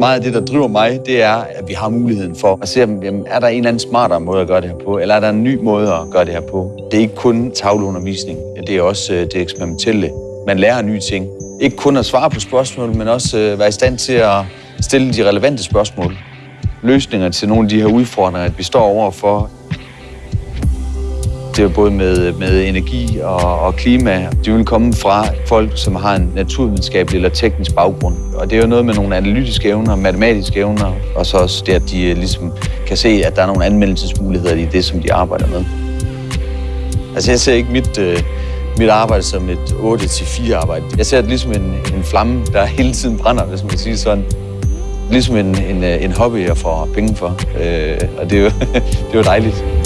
Meget af det, der driver mig, det er, at vi har muligheden for at se, jamen, er der en eller anden smartere måde at gøre det her på, eller er der en ny måde at gøre det her på. Det er ikke kun tavleundervisning, det er også øh, det eksperimentelle. Man lærer nye ting. Ikke kun at svare på spørgsmål, men også øh, være i stand til at stille de relevante spørgsmål. Løsninger til nogle af de her udfordringer, at vi står overfor, det er både med, med energi og, og klima. De vil komme fra folk, som har en naturvidenskabelig eller teknisk baggrund. Og det er jo noget med nogle analytiske evner, matematiske evner, og så også det, at de øh, ligesom kan se, at der er nogle anmeldelsesmuligheder i det, som de arbejder med. Altså jeg ser ikke mit, øh, mit arbejde som et 8-4 arbejde. Jeg ser det ligesom en, en flamme, der hele tiden brænder, hvis man kan sige sådan. Ligesom en, en, øh, en hobby, jeg får penge for. Øh, og det er jo, det er jo dejligt.